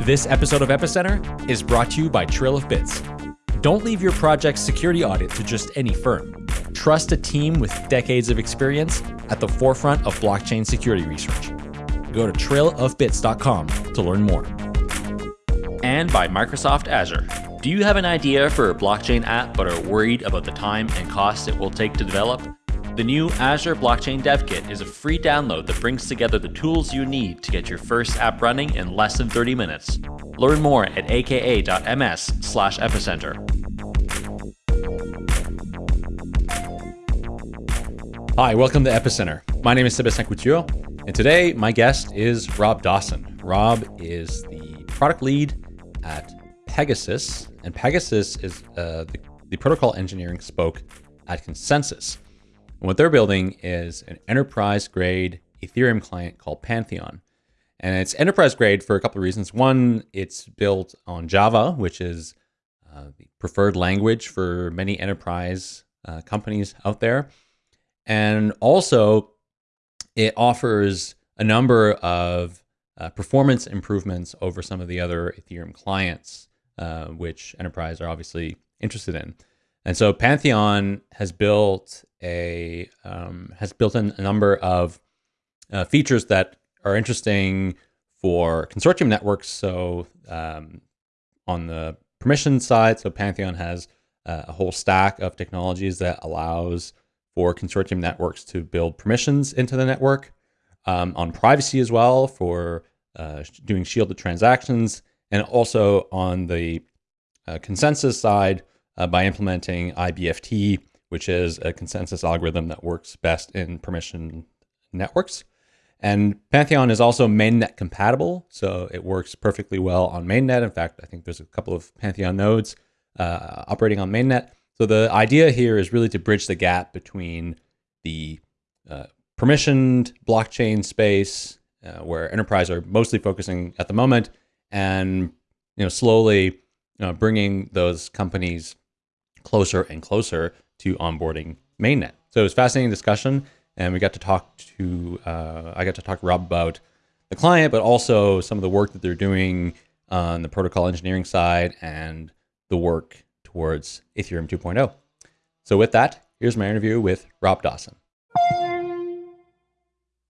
This episode of Epicenter is brought to you by Trail of Bits. Don't leave your project's security audit to just any firm. Trust a team with decades of experience at the forefront of blockchain security research. Go to trailofbits.com to learn more. And by Microsoft Azure. Do you have an idea for a blockchain app but are worried about the time and cost it will take to develop? The new Azure Blockchain Dev Kit is a free download that brings together the tools you need to get your first app running in less than 30 minutes. Learn more at aka.ms slash epicenter. Hi, welcome to Epicenter. My name is Sebastien Couture, and today my guest is Rob Dawson. Rob is the product lead at PegaSys, and PegaSys is uh, the, the protocol engineering spoke at ConsenSys. And what they're building is an enterprise grade Ethereum client called Pantheon. And it's enterprise grade for a couple of reasons. One, it's built on Java, which is uh, the preferred language for many enterprise uh, companies out there. And also, it offers a number of uh, performance improvements over some of the other Ethereum clients, uh, which enterprise are obviously interested in. And so Pantheon has built a um, has built in a number of uh, features that are interesting for consortium networks. So um, on the permission side, so Pantheon has uh, a whole stack of technologies that allows for consortium networks to build permissions into the network. Um, on privacy as well for uh, doing shielded transactions, and also on the uh, consensus side uh, by implementing IBFT, which is a consensus algorithm that works best in permission networks. And Pantheon is also mainnet compatible, so it works perfectly well on mainnet. In fact, I think there's a couple of Pantheon nodes uh, operating on mainnet. So the idea here is really to bridge the gap between the uh, permissioned blockchain space, uh, where enterprise are mostly focusing at the moment, and you know slowly bringing those companies closer and closer to onboarding mainnet. So it was fascinating discussion, and we got to talk to uh, I got to talk to Rob about the client, but also some of the work that they're doing on the protocol engineering side and the work towards Ethereum 2.0. So with that, here's my interview with Rob Dawson.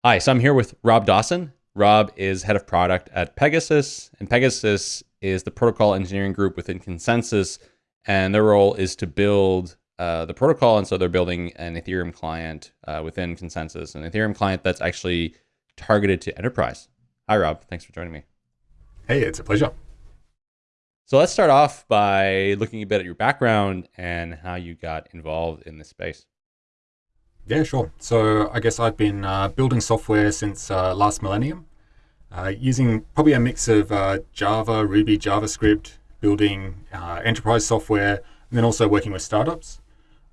Hi, so I'm here with Rob Dawson. Rob is head of product at PegaSys, and PegaSys is the protocol engineering group within ConsenSys, and their role is to build uh, the protocol. And so they're building an Ethereum client uh, within ConsenSys, an Ethereum client that's actually targeted to enterprise. Hi, Rob. Thanks for joining me. Hey, it's a pleasure. So let's start off by looking a bit at your background and how you got involved in this space. Yeah, sure. So I guess I've been uh, building software since uh, last millennium, uh, using probably a mix of uh, Java, Ruby, JavaScript, building uh, enterprise software, and then also working with startups.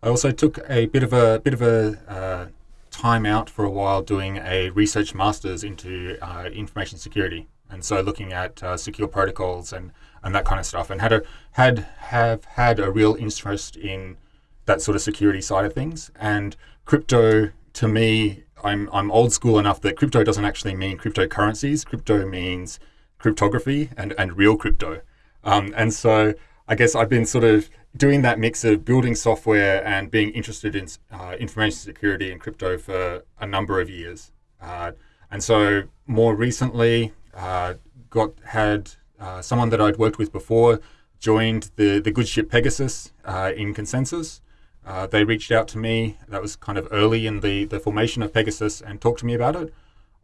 I also took a bit of a bit of a uh, time out for a while doing a research master's into information security, and so looking at secure protocols and and that kind of stuff, and had a had have had a real interest in that sort of security side of things. And crypto, to me, I'm I'm old school enough that crypto doesn't actually mean cryptocurrencies. Crypto means cryptography and and real crypto. Um, and so I guess I've been sort of doing that mix of building software and being interested in uh, information security and crypto for a number of years. Uh, and so more recently, uh, got had uh, someone that I'd worked with before joined the the good ship PegaSys uh, in ConsenSys. Uh, they reached out to me. That was kind of early in the, the formation of PegaSys and talked to me about it.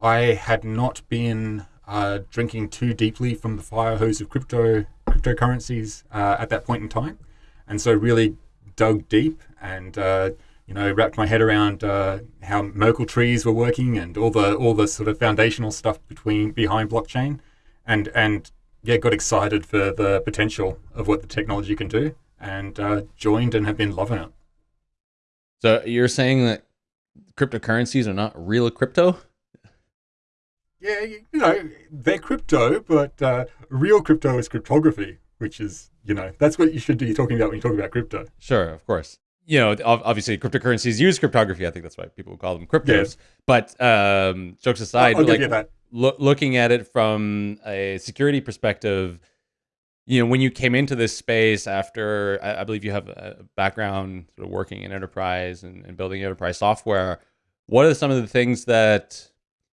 I had not been drinking too deeply from the fire hose of crypto cryptocurrencies uh, at that point in time, and so really dug deep and uh, you know wrapped my head around uh, how Merkle trees were working and all the all the sort of foundational stuff between behind blockchain, and and yeah, got excited for the potential of what the technology can do, and uh, joined and have been loving it. So you're saying that cryptocurrencies are not real crypto? Yeah, you know, they're crypto, but uh, real crypto is cryptography, which is, you know, that's what you should be talking about when you talk about crypto. Sure, of course. You know, obviously cryptocurrencies use cryptography. I think that's why people call them cryptos. Yeah. But um, jokes aside, I'll, I'll like, that. lo- looking at it from a security perspective, you know, when you came into this space after, I, I believe you have a background sort of working in enterprise and, and building enterprise software. What are some of the things that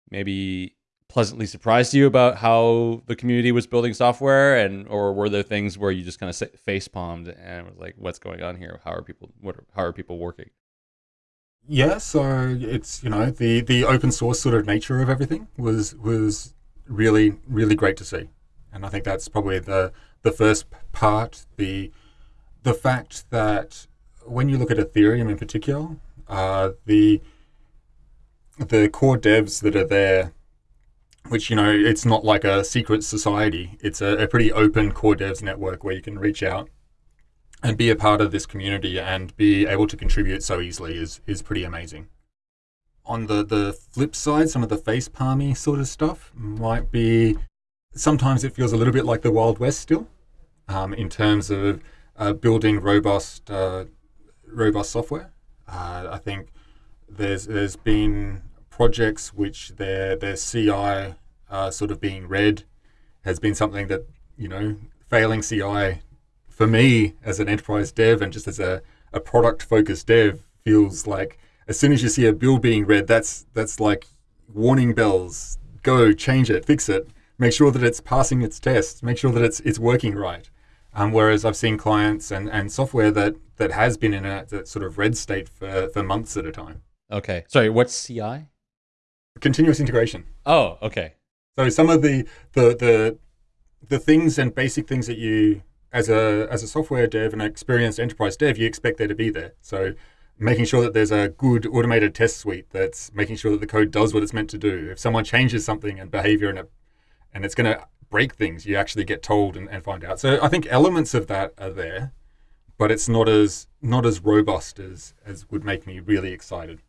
maybe pleasantly surprised you about how the community was building software? And or were there things where you just kind of face palmed and was like what's going on here? How are people what are, how are people working? Yeah so it's you know the the open source sort of nature of everything was was really really great to see. And i think that's probably the the first part. The the fact that when you look at ethereum in particular uh, the the core devs that are there which you know it's not like a secret society. It's a, a, pretty open core devs network where you can reach out and be a part of this community and be able to contribute so easily is is pretty amazing. On the the flip side some of the face palmy sort of stuff might be sometimes it feels a little bit like the wild west still um, in terms of uh, building robust uh, robust software. Uh, i think there's there's been projects which their their CI uh, sort of being red has been something that you know failing CI for me as an enterprise dev and just as a, a product focused dev feels like as soon as you see a build being red that's that's like warning bells go change it fix it make sure that it's passing its tests make sure that it's it's working right um, whereas I've seen clients and, and software that that has been in a sort of red state for, for months at a time. Okay. Sorry, what's CI? Continuous integration. Oh, okay. So some of the the the the things and basic things that you as a as a software dev and an experienced enterprise dev you expect there to be there. So making sure that there's a good automated test suite that's making sure that the code does what it's meant to do. If someone changes something and behavior and it, and it's going to break things, you actually get told and, and find out. So I think elements of that are there, but it's not as not as robust as as would make me really excited.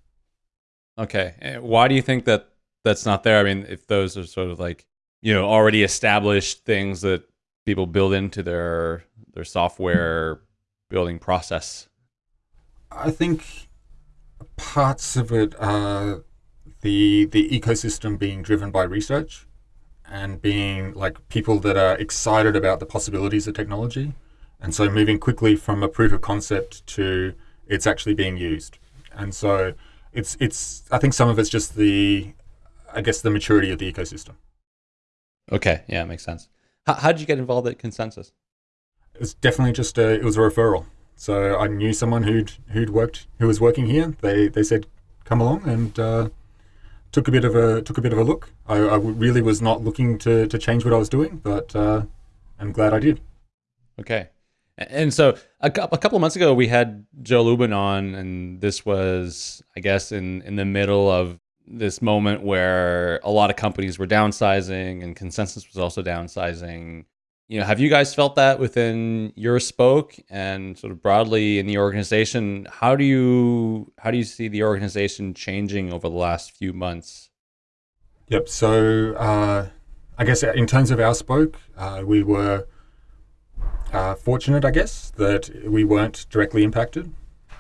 Okay. Eh, why do you think that that's not there? I mean, if those are sort of like, you know, already established things that people build into their their software building process. I think parts of it are the the ecosystem being driven by research and being like people that are excited about the possibilities of technology and so moving quickly from a proof of concept to it's actually being used and so it's it's I think some of it's just the I guess the maturity of the ecosystem. Okay, yeah, it makes sense. How, how did you get involved at ConsenSys? It was definitely just a it was a referral. So I knew someone who'd who'd worked who was working here. They they said come along and uh, took a bit of a took a bit of a look. I, I really was not looking to to change what I was doing, but uh, I'm glad I did. Okay, and so a, couple of months ago, we had Joe Lubin on, and this was, I guess, in in the middle of this moment where a lot of companies were downsizing, and ConsenSys was also downsizing. You know, have you guys felt that within your spoke and sort of broadly in the organization? How do you how do you see the organization changing over the last few months? Yep. So uh, I guess in terms of our spoke, uh, we were uh, fortunate, I guess, that we weren't directly impacted.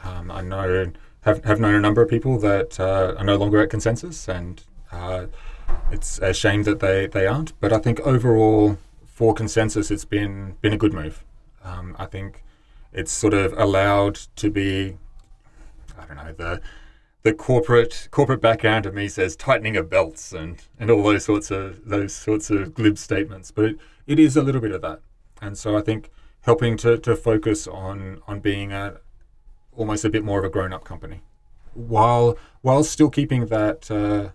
Um, I know have have known a number of people that uh, are no longer at ConsenSys, and uh, it's a shame that they, they aren't. But I think overall for ConsenSys, it's been been a good move. Um, I think it's sort of allowed to be, I don't know, the the corporate corporate background of me says tightening of belts and, and all those sorts of those sorts of glib statements, but it, it is a little bit of that. And so I think helping to, to focus on on being a almost a bit more of a grown up company, while while still keeping that uh,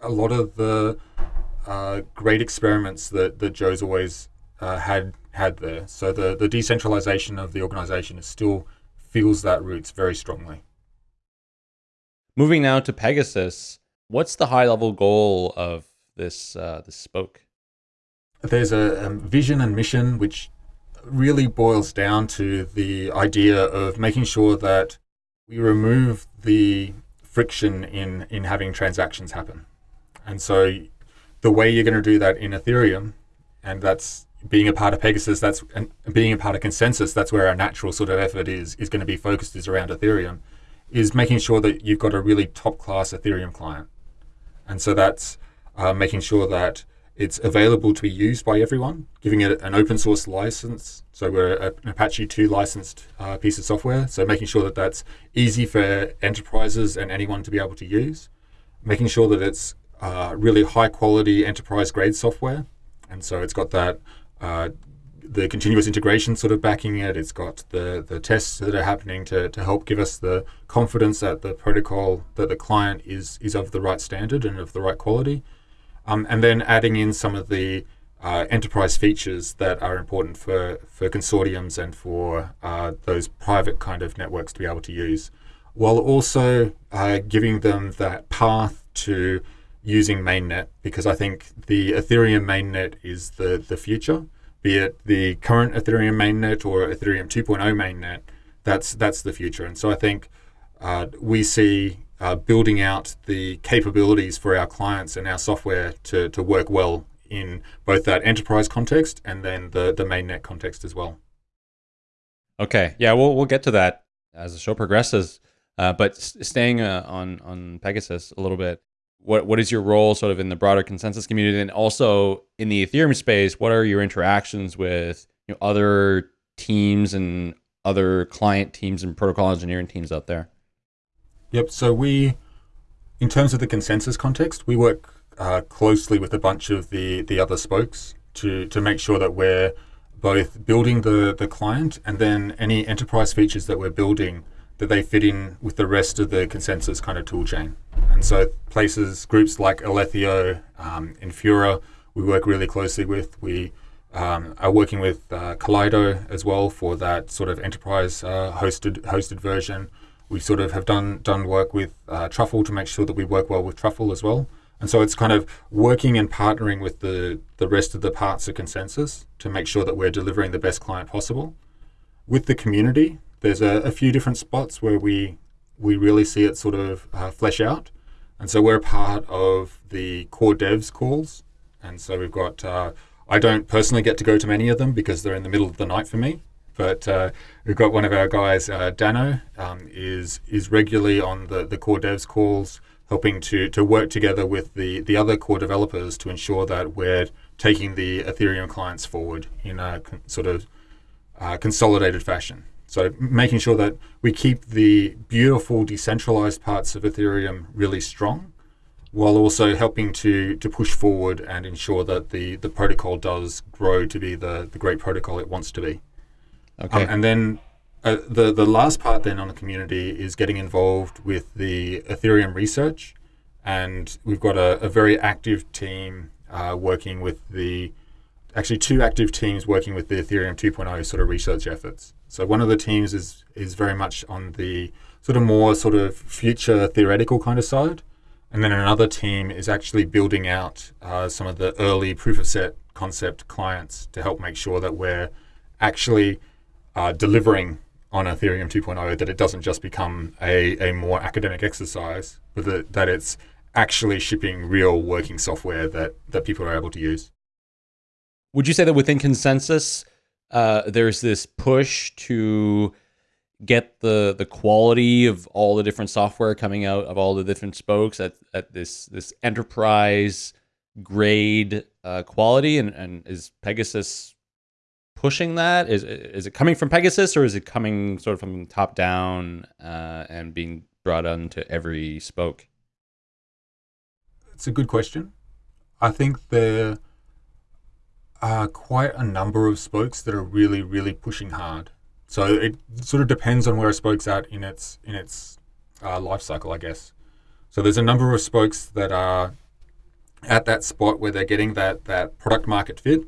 a lot of the uh, great experiments that that Joe's always uh, had had there. So the the decentralization of the organization is still feels that roots very strongly. Moving now to PegaSys, what's the high level goal of this uh, this spoke? There's a um, vision and mission which really boils down to the idea of making sure that we remove the friction in, in having transactions happen. And so the way you're going to do that in Ethereum, and that's being a part of PegaSys, that's and being a part of ConsenSys, that's where our natural sort of effort is is going to be focused is around Ethereum, is making sure that you've got a really top class Ethereum client. And so that's uh, making sure that it's available to be used by everyone, giving it an open source license. So we're an Apache 2 licensed uh, piece of software. So making sure that that's easy for enterprises and anyone to be able to use. Making sure that it's uh, really high quality enterprise grade software. And so it's got that uh, the continuous integration sort of backing it. It's got the the tests that are happening to, to help give us the confidence that the protocol that the client is is of the right standard and of the right quality. Um, and then adding in some of the uh, enterprise features that are important for, for consortiums and for uh, those private kind of networks to be able to use, while also uh, giving them that path to using mainnet, because I think the Ethereum mainnet is the, the future, be it the current Ethereum mainnet or Ethereum 2.0 mainnet, that's, that's the future. And so I think uh, we see uh, building out the capabilities for our clients and our software to, to work well in both that enterprise context and then the, the mainnet context as well. Okay, yeah, we'll, we'll get to that as the show progresses. Uh, but staying uh, on, on PegaSys a little bit, what, what is your role sort of in the broader ConsenSys community and also in the Ethereum space? What are your interactions with you know, other teams and other client teams and protocol engineering teams out there? Yep. So we, in terms of the ConsenSys context, we work uh, closely with a bunch of the the other spokes to to make sure that we're both building the the client and then any enterprise features that we're building that they fit in with the rest of the ConsenSys kind of tool chain. And so places, groups like Alethio, um, Infura, we work really closely with. We um, are working with uh, Kaleido as well for that sort of enterprise uh, hosted hosted version we sort of have done done work with uh, Truffle to make sure that we work well with Truffle as well. And so it's kind of working and partnering with the, the rest of the parts of ConsenSys to make sure that we're delivering the best client possible. With the community, there's a, a few different spots where we we really see it sort of uh, flesh out. And so we're a part of the core devs calls. And so we've got, uh, I don't personally get to go to many of them because they're in the middle of the night for me. But uh, we've got one of our guys, uh, Danno, um, is is regularly on the, the core devs calls, helping to to work together with the the other core developers to ensure that we're taking the Ethereum clients forward in a con- sort of uh, consolidated fashion. So making sure that we keep the beautiful decentralized parts of Ethereum really strong, while also helping to to push forward and ensure that the the protocol does grow to be the the great protocol it wants to be. Okay. Um, and then uh, the the last part then on the community is getting involved with the Ethereum research, and we've got a, a very active team uh, working with the actually two active teams working with the Ethereum 2.0 sort of research efforts. So one of the teams is is very much on the sort of more sort of future theoretical kind of side, and then another team is actually building out uh, some of the early proof of set concept clients to help make sure that we're actually uh, delivering on Ethereum 2.0 that it doesn't just become a, a more academic exercise, but that, that it's actually shipping real working software that, that people are able to use. Would you say that within ConsenSys, uh, there's this push to get the the quality of all the different software coming out of all the different spokes at, at this this enterprise grade uh, quality and, and is PegaSys pushing that? Is is it coming from PegaSys or is it coming sort of from top down uh, and being brought onto every spoke? It's a good question. I think there are quite a number of spokes that are really, really pushing hard. So it sort of depends on where a spoke's at in its in its uh, life cycle, I guess. So there's a number of spokes that are at that spot where they're getting that that product market fit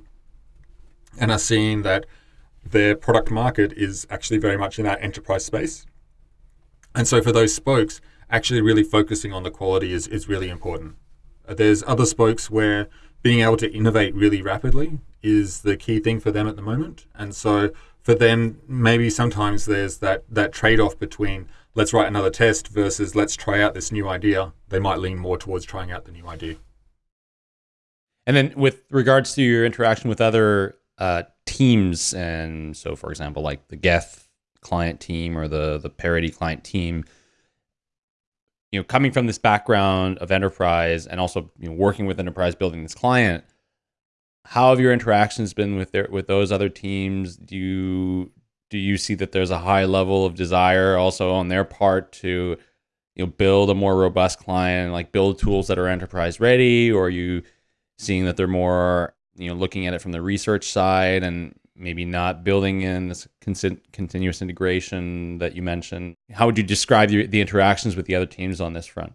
and are seeing that their product market is actually very much in that enterprise space. And so for those spokes, actually really focusing on the quality is, is really important. Uh, there's other spokes where being able to innovate really rapidly is the key thing for them at the moment. And so for them, maybe sometimes there's that, that trade off between let's write another test versus let's try out this new idea. They might lean more towards trying out the new idea. And then with regards to your interaction with other uh, teams. And so, for example, like the Geth client team or the the Parity client team, you know, coming from this background of enterprise and also you know, working with enterprise, building this client, how have your interactions been with their with those other teams? Do you do you see that there's a high level of desire also on their part to you know build a more robust client, like build tools that are enterprise ready, or are you seeing that they're more you know looking at it from the research side and maybe not building in this continuous integration that you mentioned. How would you describe the, the interactions with the other teams on this front?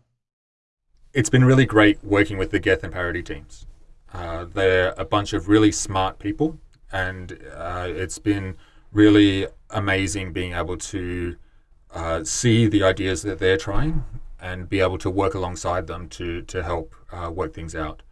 It's been really great working with the Geth and Parity teams. Uh, they're a bunch of really smart people, and uh, it's been really amazing being able to uh, see the ideas that they're trying and be able to work alongside them to to help uh, work things out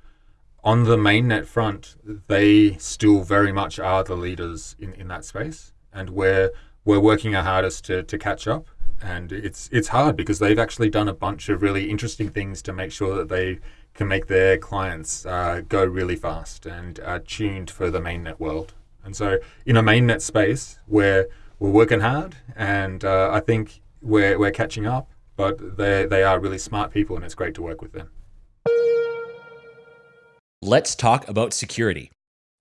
on the mainnet front, they still very much are the leaders in, in that space, and we're we're working our hardest to, to catch up. And it's it's hard because they've actually done a bunch of really interesting things to make sure that they can make their clients uh, go really fast and tuned for the mainnet world. And so, in a mainnet space, we're we're working hard, and uh, I think we're we're catching up. But they they are really smart people, and it's great to work with them let's talk about security.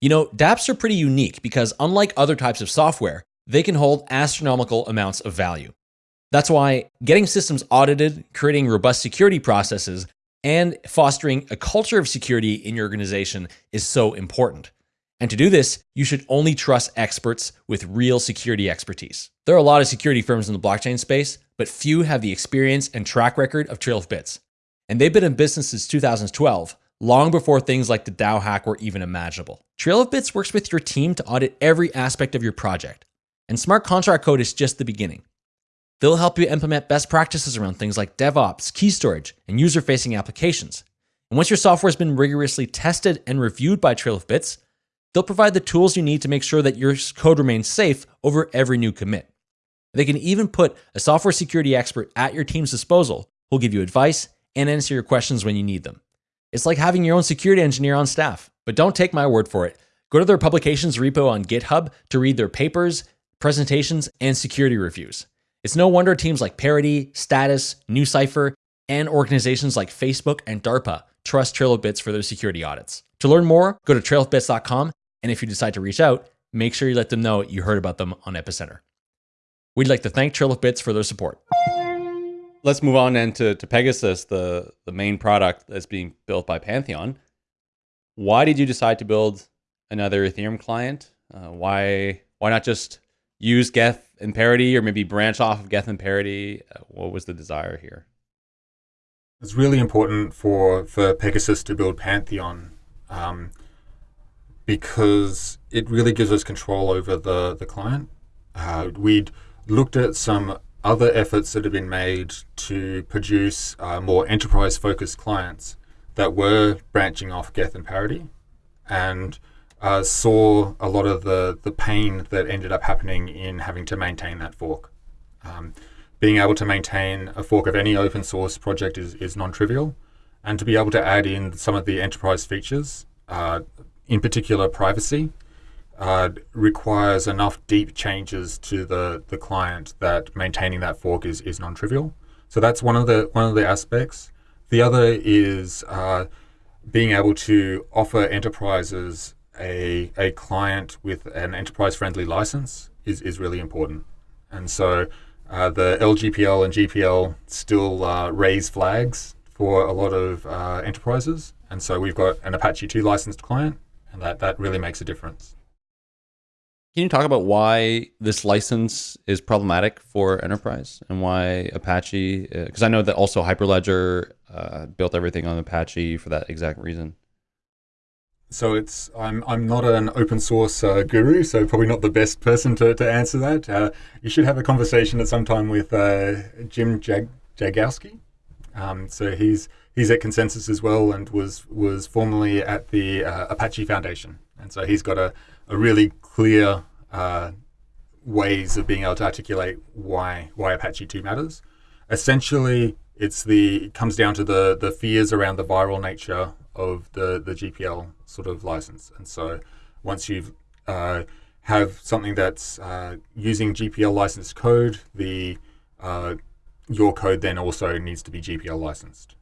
You know, dApps are pretty unique because unlike other types of software, they can hold astronomical amounts of value. That's why getting systems audited, creating robust security processes, and fostering a culture of security in your organization is so important. And to do this, you should only trust experts with real security expertise. There are a lot of security firms in the blockchain space, but few have the experience and track record of Trail of Bits. And they've been in business since 2012, long before things like the DAO hack were even imaginable. Trail of Bits works with your team to audit every aspect of your project, and smart contract code is just the beginning. They'll help you implement best practices around things like DevOps, key storage, and user facing applications. And once your software has been rigorously tested and reviewed by Trail of Bits, they'll provide the tools you need to make sure that your code remains safe over every new commit. They can even put a software security expert at your team's disposal who'll give you advice and answer your questions when you need them. It's like having your own security engineer on staff. But don't take my word for it. Go to their publications repo on GitHub to read their papers, presentations, and security reviews. It's no wonder teams like Parity, Status, NuCypher, and organizations like Facebook and DARPA trust Trail of Bits for their security audits. To learn more, go to trailofbits.com, and if you decide to reach out, make sure you let them know you heard about them on Epicenter. We'd like to thank Trail of Bits for their support let's move on then to, to PegaSys, the, the main product that's being built by Pantheon. Why did you decide to build another Ethereum client? Uh, why why not just use Geth and Parity or maybe branch off of Geth and Parity? Uh, what was the desire here? It's really important for, for PegaSys to build Pantheon um, because it really gives us control over the, the client. Uh, we'd looked at some other efforts that have been made to produce uh, more enterprise focused clients that were branching off Geth and Parity and uh, saw a lot of the, the pain that ended up happening in having to maintain that fork. Um, being able to maintain a fork of any open source project is, is non trivial, and to be able to add in some of the enterprise features, uh, in particular privacy, uh, requires enough deep changes to the, the client that maintaining that fork is, is non-trivial. So that's one of the one of the aspects. The other is uh, being able to offer enterprises a, a client with an enterprise-friendly license is, is really important. And so uh, the LGPL and GPL still uh, raise flags for a lot of uh, enterprises. And so we've got an Apache 2 licensed client, and that, that really makes a difference. Can you talk about why this license is problematic for enterprise and why Apache? Because uh, I know that also Hyperledger uh, built everything on Apache for that exact reason. So it's I'm I'm not an open source uh, guru, so probably not the best person to, to answer that. Uh, you should have a conversation at some time with uh, Jim Jag- Jagowski. Um, so he's he's at ConsenSys as well, and was was formerly at the uh, Apache Foundation, and so he's got a a really clear uh, ways of being able to articulate why why Apache 2 matters. Essentially, it's the it comes down to the the fears around the viral nature of the the GPL sort of license, and so once you've uh, have something that's uh, using GPL licensed code, the uh, your code then also needs to be GPL licensed.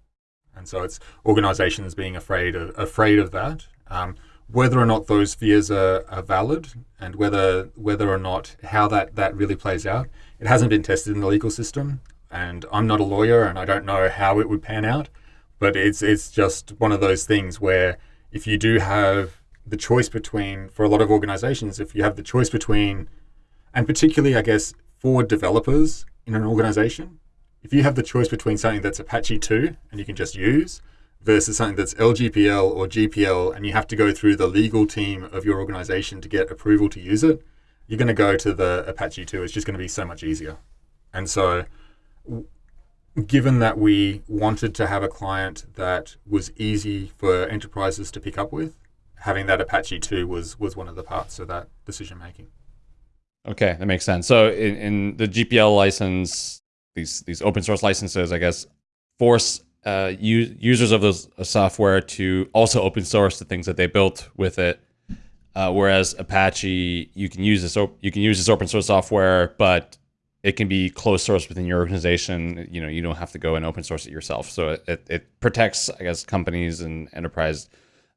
And so it's organizations being afraid of, afraid of that. Um, whether or not those fears are, are valid and whether whether or not how that, that really plays out, it hasn't been tested in the legal system. And I'm not a lawyer and I don't know how it would pan out. But it's it's just one of those things where if you do have the choice between for a lot of organizations, if you have the choice between and particularly I guess for developers in an organization, if you have the choice between something that's Apache 2 and you can just use versus something that's LGPL or GPL and you have to go through the legal team of your organization to get approval to use it, you're going to go to the Apache 2. It's just going to be so much easier. And so, given that we wanted to have a client that was easy for enterprises to pick up with, having that Apache 2 was, was one of the parts of that decision making. Okay, that makes sense. So, in, in the GPL license, these these open source licenses, I guess, force uh, users of those uh, software to also open source the things that they built with it. Uh, whereas Apache, you can use this op- you can use this open source software, but it can be closed source within your organization. You know, you don't have to go and open source it yourself. So it, it, it protects, I guess, companies and enterprise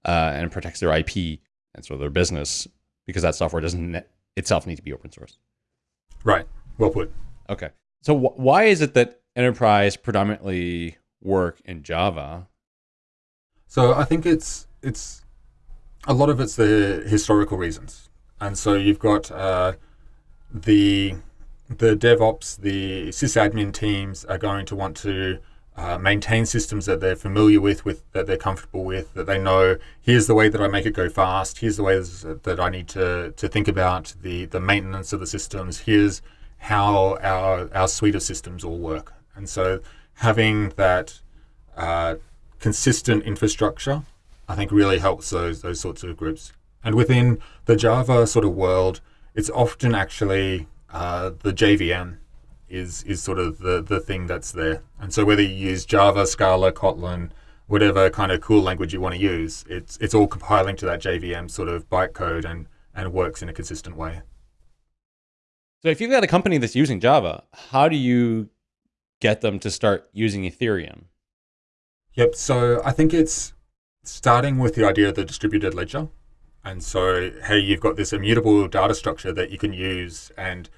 uh, and protects their IP and so their business because that software doesn't itself need to be open source. Right. Well put. Okay. So wh why is it that enterprise predominantly work in Java? So I think it's it's a lot of it's the historical reasons, and so you've got uh, the the DevOps, the sysadmin teams are going to want to uh, maintain systems that they're familiar with, with that they're comfortable with, that they know. Here's the way that I make it go fast. Here's the ways that I need to to think about the the maintenance of the systems. Here's how our, our suite of systems all work. And so having that uh, consistent infrastructure, I think really helps those, those sorts of groups. And within the Java sort of world, it's often actually uh, the JVM is, is sort of the, the thing that's there. And so whether you use Java, Scala, Kotlin, whatever kind of cool language you want to use, it's, it's all compiling to that JVM sort of bytecode and, and works in a consistent way. So if you've got a company that's using Java, how do you get them to start using Ethereum? Yep. So I think it's starting with the idea of the distributed ledger. And so, hey, you've got this immutable data structure that you can use. And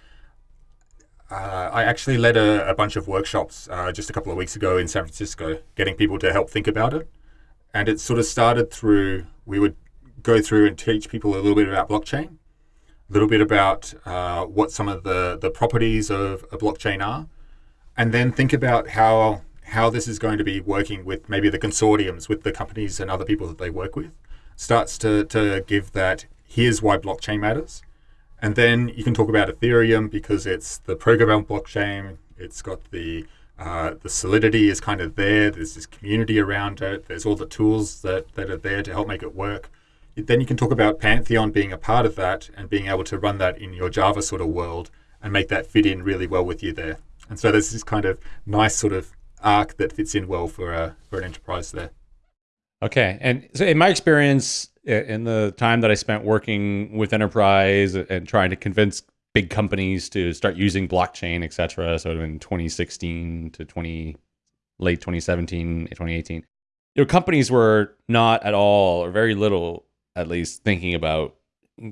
uh, I actually led a, a bunch of workshops uh, just a couple of weeks ago in San Francisco, getting people to help think about it. And it sort of started through, we would go through and teach people a little bit about blockchain a little bit about uh, what some of the, the properties of a blockchain are, and then think about how how this is going to be working with maybe the consortiums, with the companies and other people that they work with. Starts to, to give that, here's why blockchain matters. And then you can talk about Ethereum because it's the programmable blockchain. It's got the uh, the solidity is kind of there. There's this community around it. There's all the tools that, that are there to help make it work then you can talk about Pantheon being a part of that and being able to run that in your Java sort of world and make that fit in really well with you there. And so there's this kind of nice sort of arc that fits in well for a, for an enterprise there. Okay, and so in my experience, in the time that I spent working with enterprise and trying to convince big companies to start using blockchain, et cetera, so in 2016 to 20 late 2017, 2018, you know, companies were not at all or very little at least thinking about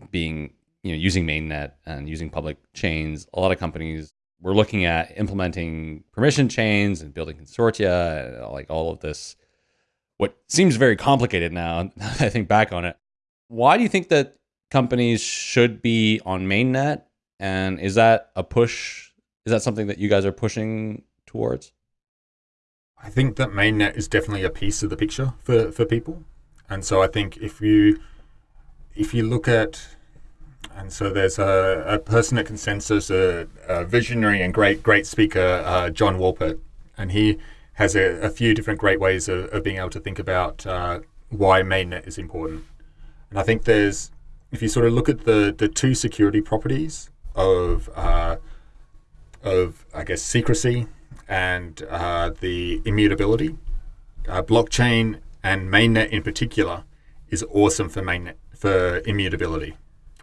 being you know using mainnet and using public chains a lot of companies were looking at implementing permission chains and building consortia uh, like all of this what seems very complicated now i think back on it. Why do you think that companies should be on mainnet? And is that a push is that something that you guys are pushing towards? I think that mainnet is definitely a piece of the picture for for people. And so i think if you if you look at, and so there's a, a person at ConsenSys, a, a, visionary and great great speaker, uh, John Wolpert, and he has a, a, few different great ways of, of being able to think about uh, why mainnet is important. And I think there's, if you sort of look at the the two security properties of uh, of I guess secrecy and uh, the immutability, uh, blockchain and mainnet in particular is awesome for mainnet for immutability.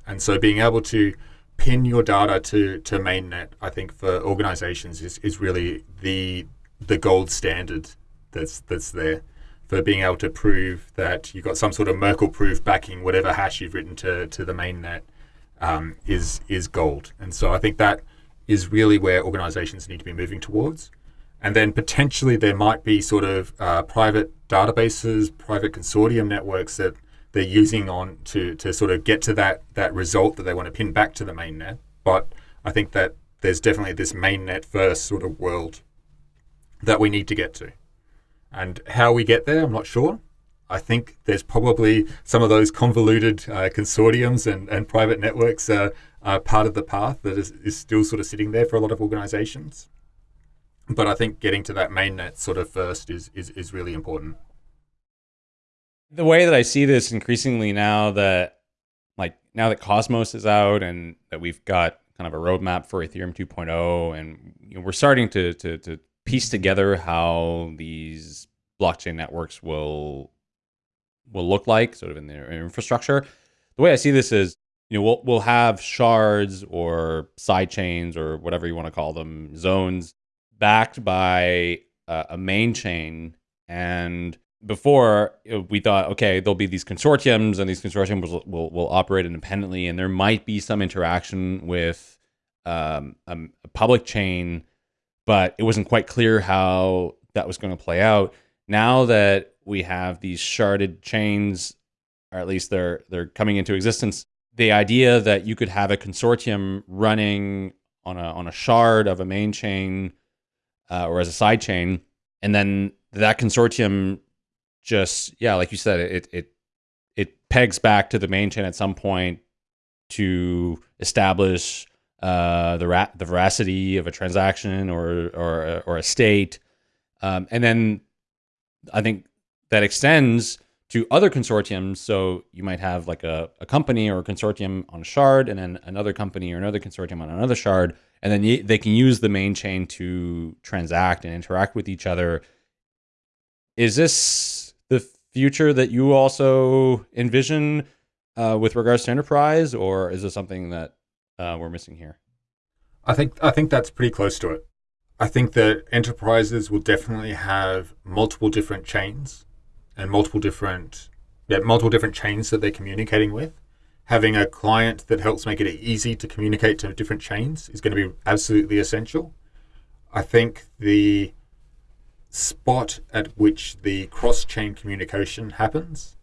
And so being able to pin your data to to mainnet, I think for organizations is, is really the the gold standard that's that's there for being able to prove that you've got some sort of Merkle proof backing whatever hash you've written to to the mainnet um, is is gold. And so I think that is really where organizations need to be moving towards. And then potentially there might be sort of uh, private databases, private consortium networks that they're using on to to sort of get to that that result that they want to pin back to the mainnet. But I think that there's definitely this mainnet first sort of world that we need to get to. And how we get there, I'm not sure. I think there's probably some of those convoluted uh, consortiums and, and private networks uh, are part of the path that is, is still sort of sitting there for a lot of organizations. But I think getting to that mainnet sort of first is, is, is really important the way that I see this increasingly now that like now that Cosmos is out and that we've got kind of a roadmap for Ethereum 2.0 and you know, we're starting to, to, to piece together how these blockchain networks will will look like sort of in their infrastructure. The way I see this is you know we'll we'll have shards or side chains or whatever you want to call them zones backed by a main chain and before we thought, okay, there'll be these consortiums, and these consortiums will will, will operate independently, and there might be some interaction with um, a, a, public chain, but it wasn't quite clear how that was going to play out. Now that we have these sharded chains, or at least they're they're coming into existence, the idea that you could have a consortium running on a on a shard of a main chain uh, or as a side chain, and then that consortium just yeah, like you said, it it it pegs back to the main chain at some point to establish uh, the ra- the veracity of a transaction or or or a state, um, and then I think that extends to other consortiums. So you might have like a, a company or a consortium on a shard, and then another company or another consortium on another shard, and then they can use the main chain to transact and interact with each other. Is this the future that you also envision uh, with regards to enterprise, or is this something that uh, we're missing here? I think I think that's pretty close to it. I think that enterprises will definitely have multiple different chains and multiple different yeah, multiple different chains that they're communicating with. Having a client that helps make it easy to communicate to different chains is going to be absolutely essential. I think the spot at which the cross-chain communication happens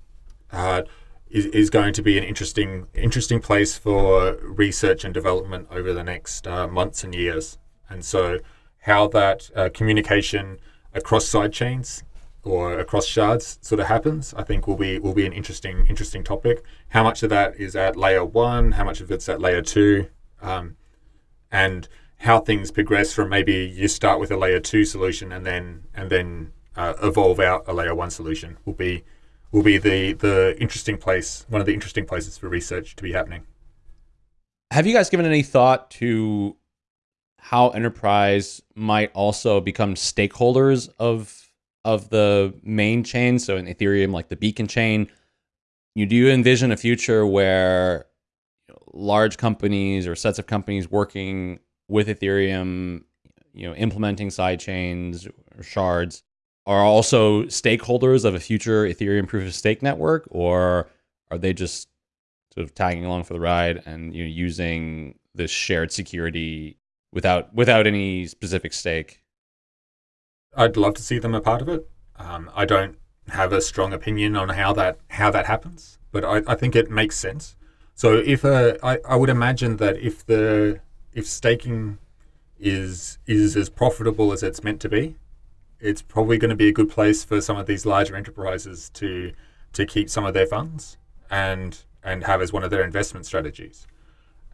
uh, is, is going to be an interesting interesting place for research and development over the next uh, months and years. And so, how that uh, communication across side chains or across shards sort of happens, I think will be will be an interesting interesting topic. How much of that is at layer one? How much of it's at layer two? Um, and how things progress from maybe you start with a layer two solution and then and then uh, evolve out a layer one solution will be will be the the interesting place one of the interesting places for research to be happening. Have you guys given any thought to how enterprise might also become stakeholders of of the main chain? So in ethereum like the beacon chain you do you envision a future where large companies or sets of companies working with Ethereum, you know, implementing side chains or shards are also stakeholders of a future Ethereum proof of stake network, or are they just sort of tagging along for the ride and you know using this shared security without without any specific stake? I'd love to see them a part of it. Um, I don't have a strong opinion on how that how that happens, but I, I think it makes sense. So if a, I, I would imagine that if the if staking is is as profitable as it's meant to be, it's probably going to be a good place for some of these larger enterprises to to keep some of their funds and and have as one of their investment strategies.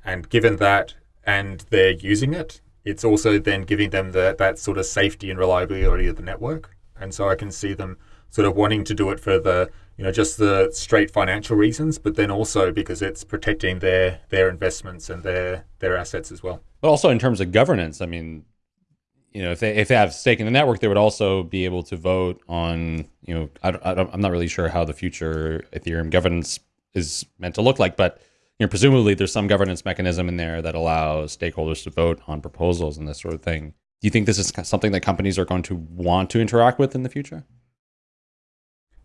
And given that and they're using it, it's also then giving them the, that sort of safety and reliability of the network. And so I can see them sort of wanting to do it for the you know just the straight financial reasons, but then also because it's protecting their their investments and their their assets as well. But also in terms of governance, I mean, you know, if they if they have stake in the network, they would also be able to vote on you know I, I I'm not really sure how the future Ethereum governance is meant to look like, but you know, presumably there's some governance mechanism in there that allows stakeholders to vote on proposals and this sort of thing. Do you think this is something that companies are going to want to interact with in the future?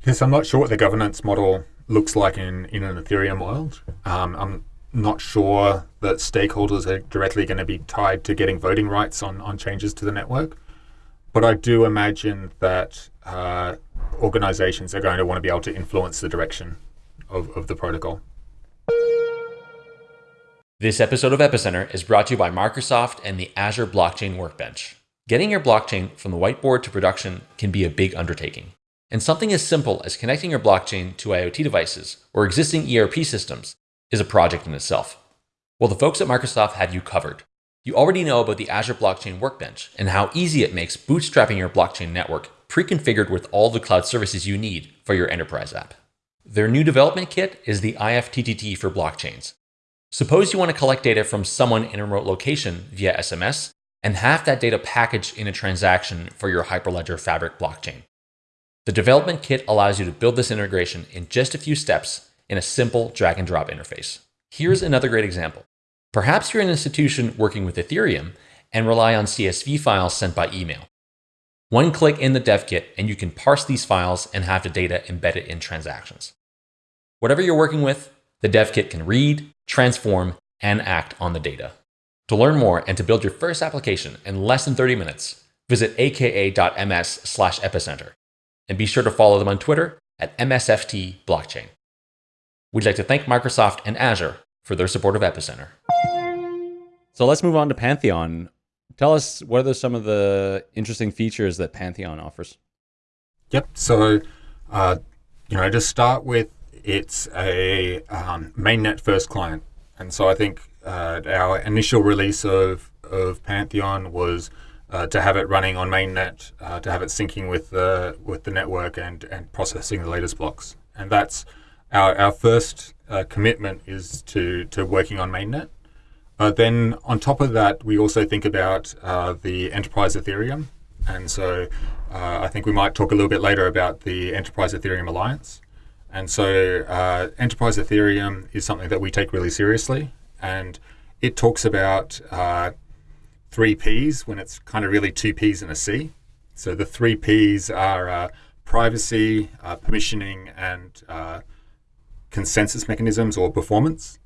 Yes, I'm not sure what the governance model looks like in, in an Ethereum world. Um, I'm not sure that stakeholders are directly going to be tied to getting voting rights on, on changes to the network. But I do imagine that uh, organizations are going to want to be able to influence the direction of, of the protocol. This episode of Epicenter is brought to you by Microsoft and the Azure Blockchain Workbench. Getting your blockchain from the whiteboard to production can be a big undertaking. And something as simple as connecting your blockchain to IoT devices or existing ERP systems is a project in itself. Well, the folks at Microsoft have you covered. You already know about the Azure Blockchain Workbench and how easy it makes bootstrapping your blockchain network pre-configured with all the cloud services you need for your enterprise app. Their new development kit is the IFTTT for blockchains. Suppose you want to collect data from someone in a remote location via SMS and have that data packaged in a transaction for your Hyperledger Fabric blockchain. The development kit allows you to build this integration in just a few steps in a simple drag and drop interface. Here's another great example. Perhaps you're an institution working with Ethereum and rely on CSV files sent by email. One click in the dev kit and you can parse these files and have the data embedded in transactions. Whatever you're working with, the dev kit can read, transform, and act on the data. To learn more and to build your first application in less than 30 minutes, visit aka.ms slash epicenter and be sure to follow them on Twitter at MSFT Blockchain. We'd like to thank Microsoft and Azure for their support of Epicenter. So let's move on to Pantheon. Tell us what are some of the interesting features that Pantheon offers? Yep. So, uh, you know, to start with, it's a um, mainnet first client. And so I think uh, our initial release of, of Pantheon was uh, to have it running on mainnet, uh, to have it syncing with the with the network and and processing the latest blocks. And that's our our first uh, commitment is to to working on mainnet. Uh, then on top of that, we also think about uh, the enterprise Ethereum, and so uh, I think we might talk a little bit later about the Enterprise Ethereum Alliance. And so Enterprise Ethereum is something that we take really seriously, and it talks about three P's when it's kind of really two P's and a C. So the three P's are uh, privacy, uh, permissioning, and uh, consensus mechanisms or performance.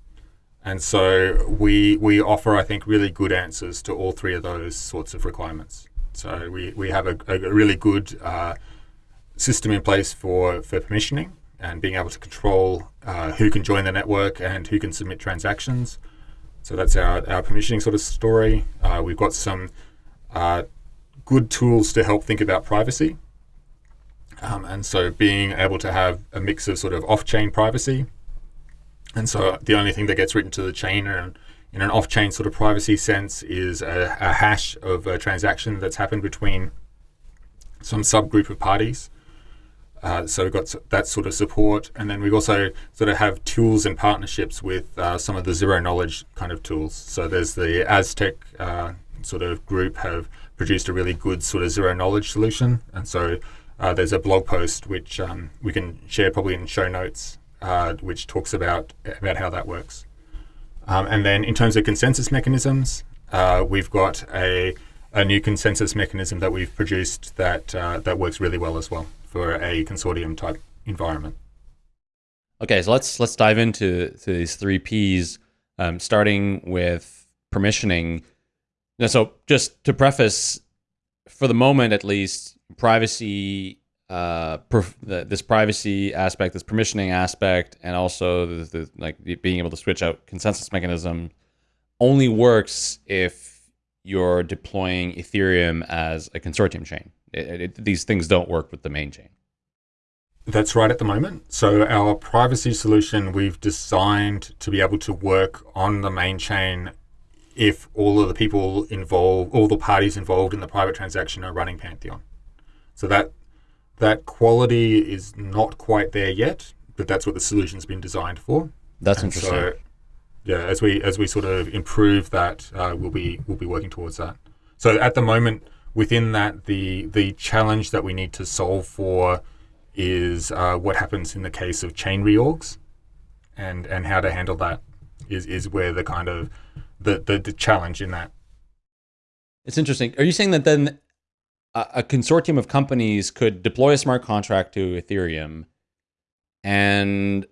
And so we we offer, I think, really good answers to all three of those sorts of requirements. So we, we have a, a really good uh, system in place for, for permissioning and being able to control uh, who can join the network and who can submit transactions. So that's our, our permissioning sort of story. Uh, we've got some uh, good tools to help think about privacy. Um, and so being able to have a mix of sort of off-chain privacy. And so the only thing that gets written to the chain in, in an off-chain sort of privacy sense is a, a hash of a transaction that's happened between some subgroup of parties. Uh, so we've got that sort of support, and then we also sort of have tools and partnerships with uh, some of the zero knowledge kind of tools. So there's the Aztec uh, sort of group have produced a really good sort of zero knowledge solution, and so uh, there's a blog post which um, we can share probably in show notes, uh, which talks about about how that works. Um, and then in terms of consensus mechanisms, we've got a a new consensus mechanism that we've produced that that works really well as well for a consortium type environment. Okay, so let's let's dive into to these three P's, um, starting with permissioning. Now, so just to preface, for the moment at least, privacy, uh, the, this privacy aspect, this permissioning aspect, and also the, the, like being able to switch out consensus mechanism, only works if you're deploying Ethereum as a consortium chain. It, it, these things don't work with the main chain. That's right at the moment. So our privacy solution we've designed to be able to work on the main chain if all of the people involved, all the parties involved in the private transaction are running Pantheon. So that that quality is not quite there yet, but that's what the solution's been designed for. That's and interesting. So, yeah, as we as we sort of improve that, uh, we'll be we'll be working towards that. So at the moment, within that, the the challenge that we need to solve for is uh, what happens in the case of chain reorgs, and and how to handle that. is, is where the kind of the, the, the challenge in that. It's interesting. Are you saying that then a, a consortium of companies could deploy a smart contract to Ethereum and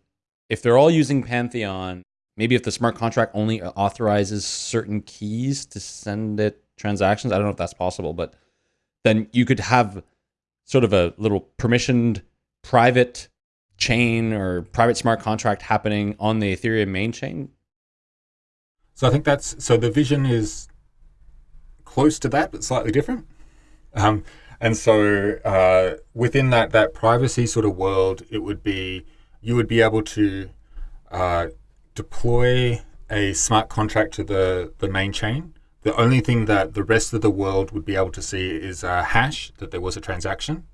if they're all using Pantheon, maybe if the smart contract only authorizes certain keys to send it transactions, I don't know if that's possible, but then you could have sort of a little permissioned private chain or private smart contract happening on the Ethereum main chain. So I think that's so the vision is close to that, but slightly different. Um, and so uh, within that that privacy sort of world, it would be you would be able to uh, deploy a smart contract to the, the main chain. The only thing that the rest of the world would be able to see is a hash that there was a transaction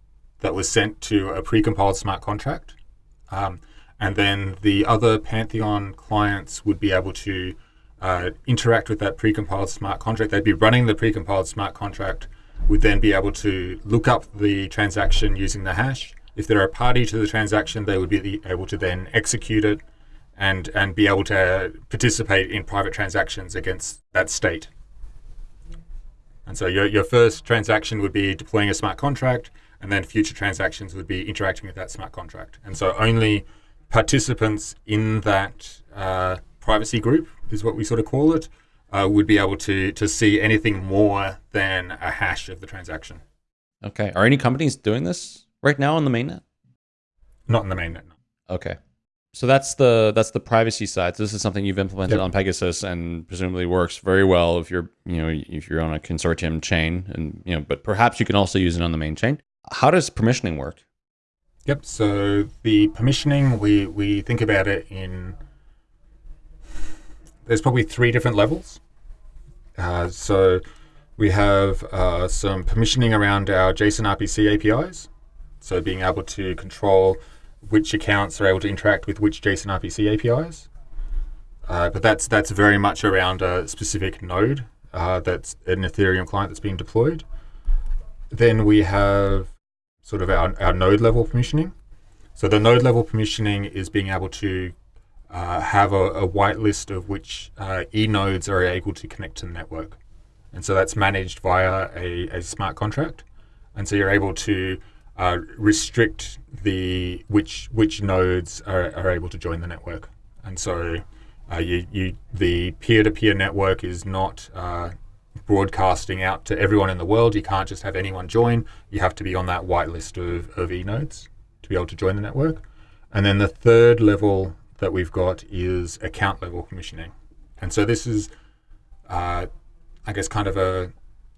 that was sent to a precompiled smart contract. Um, and then the other Pantheon clients would be able to uh, interact with that precompiled smart contract. They'd be running the precompiled smart contract, would then be able to look up the transaction using the hash. If they're a party to the transaction, they would be able to then execute it and and be able to participate in private transactions against that state. And so your, your first transaction would be deploying a smart contract, and then future transactions would be interacting with that smart contract. And so only participants in that uh, privacy group is what we sort of call it, uh, would be able to to see anything more than a hash of the transaction. Okay. Are any companies doing this right now on the mainnet? Not in the mainnet. No. Okay. So that's the that's the privacy side. So this is something you've implemented yep. on PegaSys and presumably works very well if you're you know if you're on a consortium chain and you know but perhaps you can also use it on the main chain. How does permissioning work? Yep. So the permissioning we we think about it in there's probably three different levels. Uh, so we have uh, some permissioning around our JSON RPC APIs. So being able to control which accounts are able to interact with which JSON RPC APIs. Uh, but that's that's very much around a specific node uh, that's an Ethereum client that's being deployed. Then we have sort of our, our node level permissioning. So the node level permissioning is being able to uh, have a, a whitelist of which uh, e nodes are able to connect to the network. And so that's managed via a, a smart contract. And so you're able to uh, restrict the which which nodes are, are able to join the network. And so uh, you, you the peer-to-peer network is not uh, broadcasting out to everyone in the world. You can't just have anyone join. You have to be on that whitelist of, of e-nodes to be able to join the network. And then the third level that we've got is account level permissioning. And so this is, uh, I guess, kind of a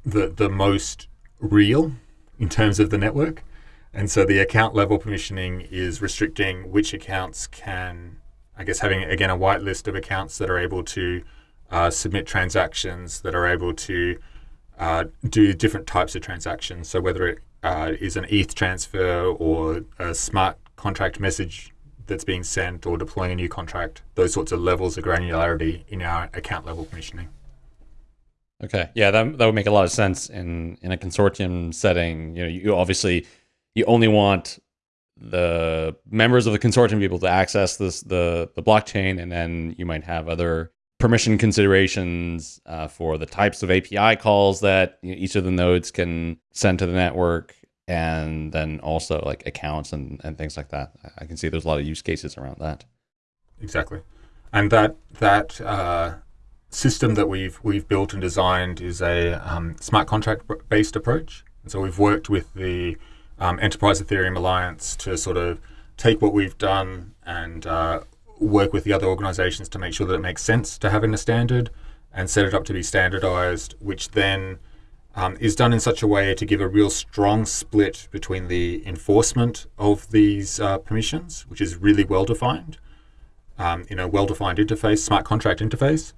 the the most real in terms of the network. And so the account level permissioning is restricting which accounts can, I guess, having again a whitelist of accounts that are able to uh, submit transactions, that are able to uh, do different types of transactions. So whether it uh, is an ETH transfer or a smart contract message that's being sent or deploying a new contract, those sorts of levels of granularity in our account level permissioning. Okay, yeah, that, that would make a lot of sense in in a consortium setting. You know, you obviously you only want the members of the consortium to be able to access this the the blockchain, and then you might have other permission considerations uh, for the types of API calls that you know, each of the nodes can send to the network, and then also like accounts and, and things like that. I can see there's a lot of use cases around that. Exactly, and that that uh, system that we've we've built and designed is a um, smart contract based approach. And so we've worked with the um, Enterprise Ethereum Alliance to sort of take what we've done and uh, work with the other organizations to make sure that it makes sense to have in a standard and set it up to be standardized, which then um, is done in such a way to give a real strong split between the enforcement of these uh, permissions, which is really well defined, um, in a well defined interface, smart contract interface,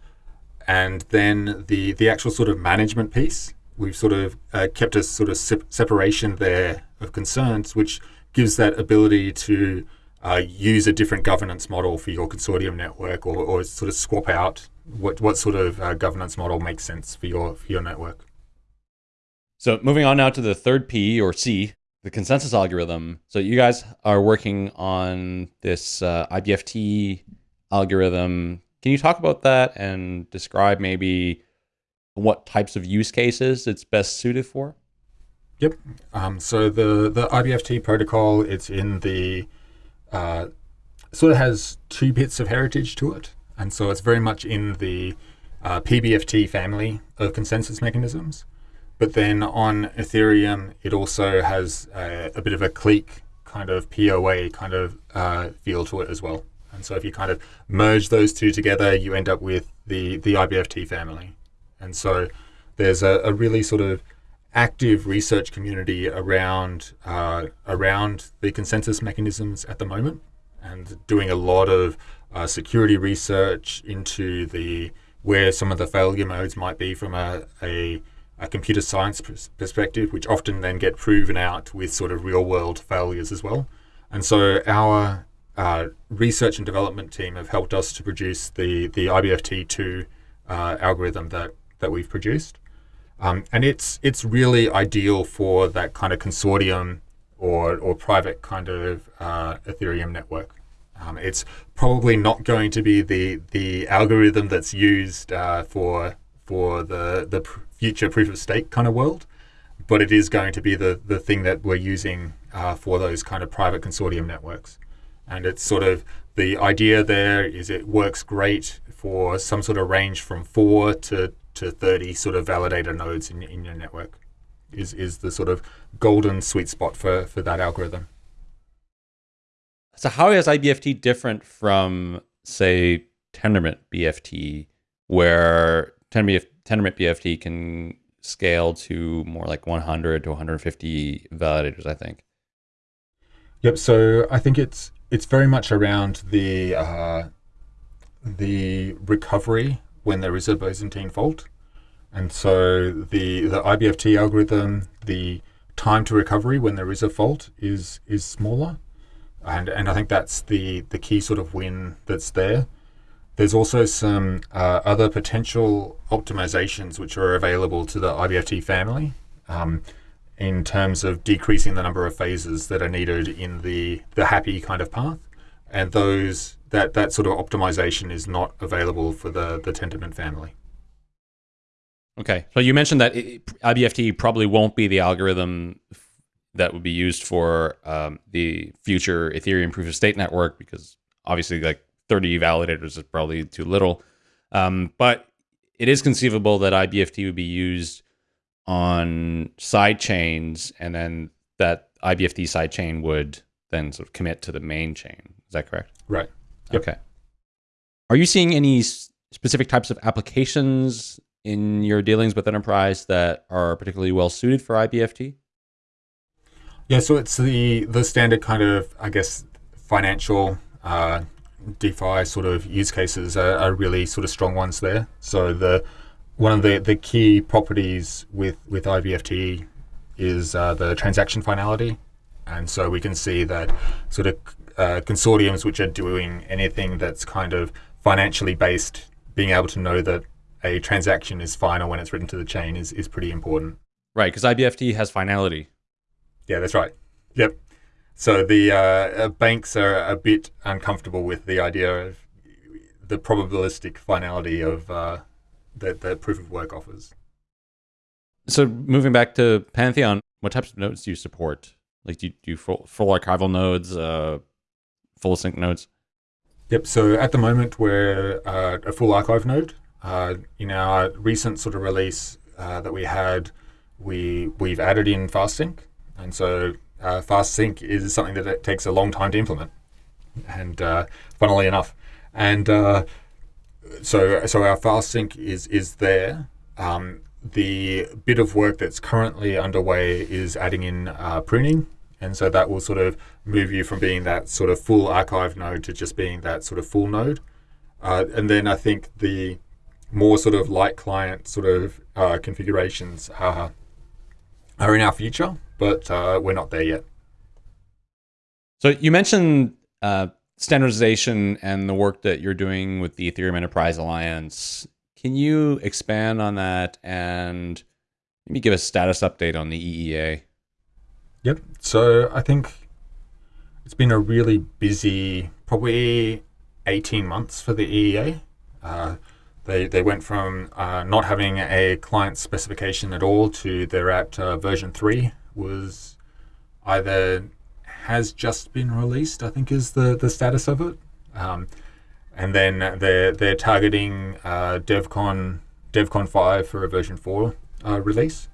and then the the actual sort of management piece. We've sort of uh, kept a sort of separation there of concerns, which gives that ability to uh, use a different governance model for your consortium network or, or sort of swap out what, what sort of uh, governance model makes sense for your, for your network. So moving on now to the third P or C, the consensus algorithm. So you guys are working on this uh, IBFT algorithm Can you talk about that and describe maybe what types of use cases it's best suited for? Yep. Um, so the the IBFT protocol, it's in the uh, sort of has two bits of heritage to it, and so it's very much in the uh, PBFT family of consensus mechanisms. But then on Ethereum, it also has a, a bit of a clique kind of POA kind of uh, feel to it as well. And so if you kind of merge those two together, you end up with the, the IBFT family. And so there's a, a really sort of active research community around uh, around the consensus mechanisms at the moment and doing a lot of uh, security research into the where some of the failure modes might be from a, a, a computer science perspective, which often then get proven out with sort of real world failures as well. And so our uh, research and development team have helped us to produce the, the IBFT2 uh, algorithm that, that we've produced. Um, and it's, it's really ideal for that kind of consortium or, or private kind of uh, Ethereum network. Um, it's probably not going to be the the algorithm that's used uh, for for the the future proof of stake kind of world, but it is going to be the the thing that we're using uh, for those kind of private consortium networks. And it's sort of the idea there is it works great for some sort of range from four to to 30 sort of validator nodes in, in your network is is the sort of golden sweet spot for for that algorithm. So how is IBFT different from, say, Tendermint BFT, where Tendermint, BFT can scale to more like 100 to 150 validators, I think. Yep. So I think it's it's very much around the uh, the recovery when there is a Byzantine fault, and so the the IBFT algorithm, the time to recovery when there is a fault is is smaller. And and I think that's the the key sort of win that's there. There's also some uh, other potential optimizations which are available to the IBFT family um, in terms of decreasing the number of phases that are needed in the the happy kind of path, and those that that sort of optimization is not available for the the Tendermint family. Okay, so you mentioned that IBFT probably won't be the algorithm that would be used for um, the future Ethereum proof of stake network because obviously like 30 validators is probably too little. Um, but it is conceivable that IBFT would be used on side chains and then that IBFT side chain would then sort of commit to the main chain. Is that correct? Right. Yep. Okay. Are you seeing any specific types of applications in your dealings with enterprise that are particularly well suited for IBFT? Yeah, so it's the the standard kind of, I guess, financial uh, DeFi sort of use cases are, are, really sort of strong ones there. So the one of the, the key properties with with IBFT is uh, the transaction finality, and so we can see that sort of uh, consortiums which are doing anything that's kind of financially based, being able to know that a transaction is final when it's written to the chain is is pretty important. Right, because IBFT has finality. Yeah, that's right. Yep. So the uh, uh, banks are a bit uncomfortable with the idea of the probabilistic finality of uh, that the proof of work offers. So moving back to Pantheon, what types of nodes do you support? Like, do you do full, full archival nodes, uh, full sync nodes? Yep. So at the moment, we're uh, a full archive node. Uh, in our recent sort of release uh, that we had, we we've added in fast sync. And so uh, fast sync is something that it takes a long time to implement. And uh, funnily enough, and uh, so so our fast sync is is there. Um, the bit of work that's currently underway is adding in uh, pruning, and so that will sort of move you from being that sort of full archive node to just being that sort of full node. Uh, and then I think the more sort of light client sort of uh, configurations are are in our future, but uh, we're not there yet. So you mentioned uh, standardization and the work that you're doing with the Ethereum Enterprise Alliance. Can you expand on that and maybe give a status update on the EEA? Yep. So I think it's been a really busy, probably 18 months for the EEA. Uh, they, they went from uh, not having a client specification at all to they're at uh, version 3 was either has just been released, I think is the, the status of it. Um, and then they're, they're targeting uh, DevCon, DevCon 5 for a version 4 uh, release.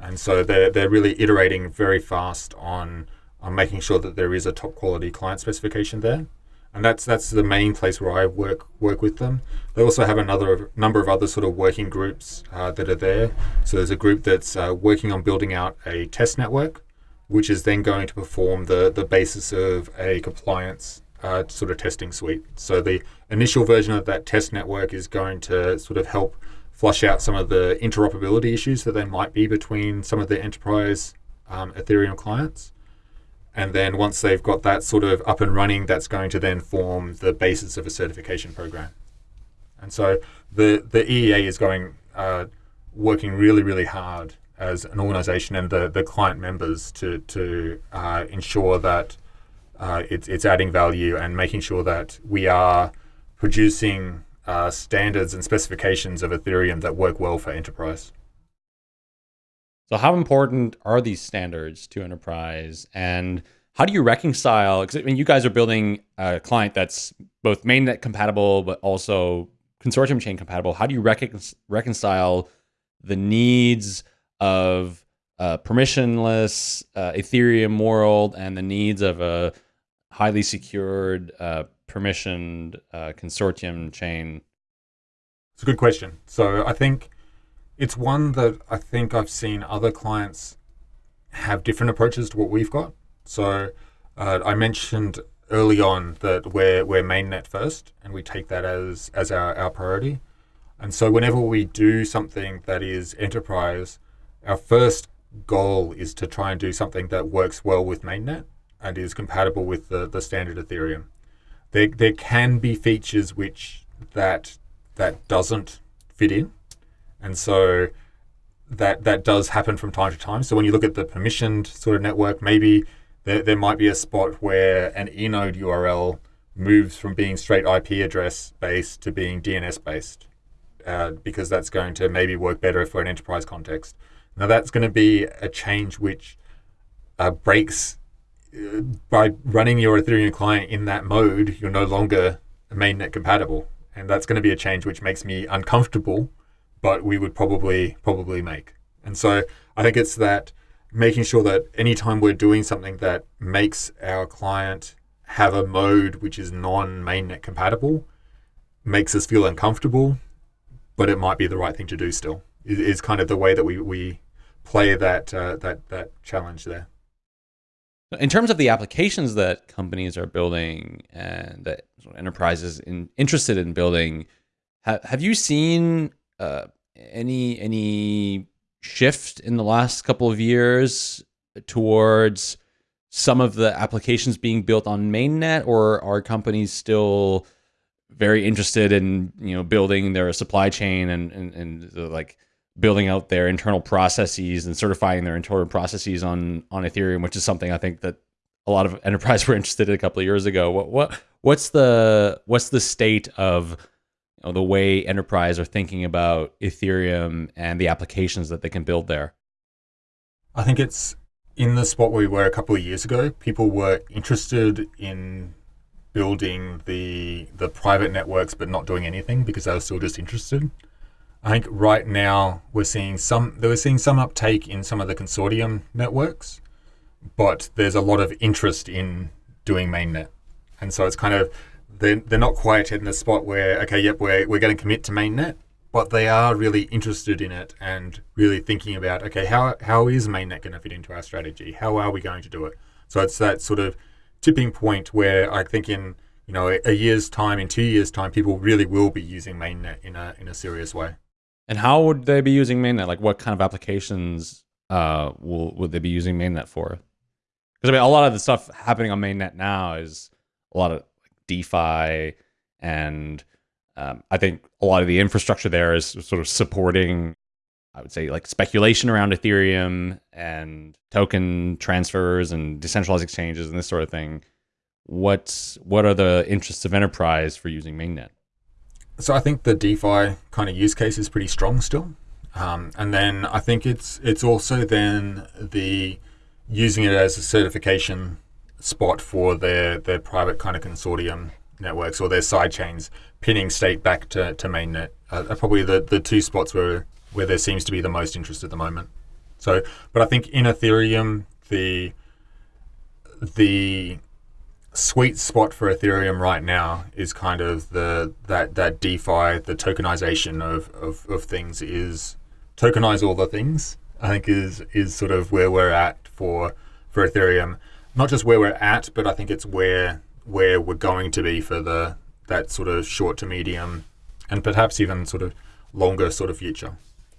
And so they're, they're really iterating very fast on, on making sure that there is a top quality client specification there and that's that's the main place where I work work with them. They also have another number of other sort of working groups uh, that are there. So there's a group that's uh, working on building out a test network, which is then going to perform the the basis of a compliance uh, sort of testing suite. So the initial version of that test network is going to sort of help flush out some of the interoperability issues that there might be between some of the enterprise um, Ethereum clients. And then once they've got that sort of up and running, that's going to then form the basis of a certification program. And so the, the EEA is going, uh, working really, really hard as an organization and the, the client members to, to uh, ensure that uh, it's, it's adding value and making sure that we are producing uh, standards and specifications of Ethereum that work well for enterprise. So how important are these standards to enterprise and how do you reconcile, because I mean, you guys are building a client that's both mainnet compatible, but also consortium chain compatible. How do you recon reconcile the needs of a permissionless uh, Ethereum world and the needs of a highly secured, uh, permissioned uh, consortium chain? It's a good question. So I think it's one that I think I've seen other clients have different approaches to what we've got. So uh, I mentioned early on that we're, we're mainnet first and we take that as, as our, our priority. And so whenever we do something that is enterprise, our first goal is to try and do something that works well with mainnet and is compatible with the, the standard Ethereum. There, there can be features which that that doesn't fit in. And so that that does happen from time to time. So when you look at the permissioned sort of network, maybe there, there might be a spot where an enode URL moves from being straight IP address based to being DNS based, uh, because that's going to maybe work better for an enterprise context. Now that's going to be a change which uh, breaks by running your Ethereum client in that mode. You're no longer mainnet compatible, and that's going to be a change which makes me uncomfortable but we would probably probably make. And so I think it's that making sure that anytime we're doing something that makes our client have a mode which is non-mainnet compatible, makes us feel uncomfortable, but it might be the right thing to do still. Is kind of the way that we we play that uh, that that challenge there. In terms of the applications that companies are building and that enterprises in, interested in building, have, have you seen uh, any any shift in the last couple of years towards some of the applications being built on mainnet, or are companies still very interested in you know building their supply chain and and, and the, like building out their internal processes and certifying their internal processes on on Ethereum, which is something I think that a lot of enterprise were interested in a couple of years ago. What what what's the what's the state of you know, the way enterprise are thinking about Ethereum and the applications that they can build there? I think it's in the spot where we were a couple of years ago. People were interested in building the the private networks, but not doing anything because they were still just interested. I think right now we're seeing some they were seeing some uptake in some of the consortium networks, but there's a lot of interest in doing mainnet, and so it's kind of they're, they're not quite in the spot where, okay, yep, we're, we're going to commit to mainnet, but they are really interested in it and really thinking about, okay, how, how is mainnet going to fit into our strategy? How are we going to do it? So it's that sort of tipping point where I think in, you know, a, a year's time, in two years' time, people really will be using mainnet in a, in a serious way. And how would they be using mainnet? Like what kind of applications uh, will, would they be using mainnet for? Because I mean, a lot of the stuff happening on mainnet now is a lot of DeFi, and um, I think a lot of the infrastructure there is sort of supporting, I would say, like speculation around Ethereum and token transfers and decentralized exchanges and this sort of thing. What's what are the interests of enterprise for using mainnet? So I think the DeFi kind of use case is pretty strong still. Um, and then I think it's it's also then the using it as a certification spot for their their private kind of consortium networks or their side chains pinning state back to, to mainnet uh, are probably the, the two spots where where there seems to be the most interest at the moment. So, but I think in Ethereum the the sweet spot for Ethereum right now is kind of the that that DeFi, the tokenization of, of, of things is tokenize all the things. I think is is sort of where we're at for for Ethereum. Not just where we're at, but I think it's where where we're going to be for the that sort of short to medium and perhaps even sort of longer sort of future.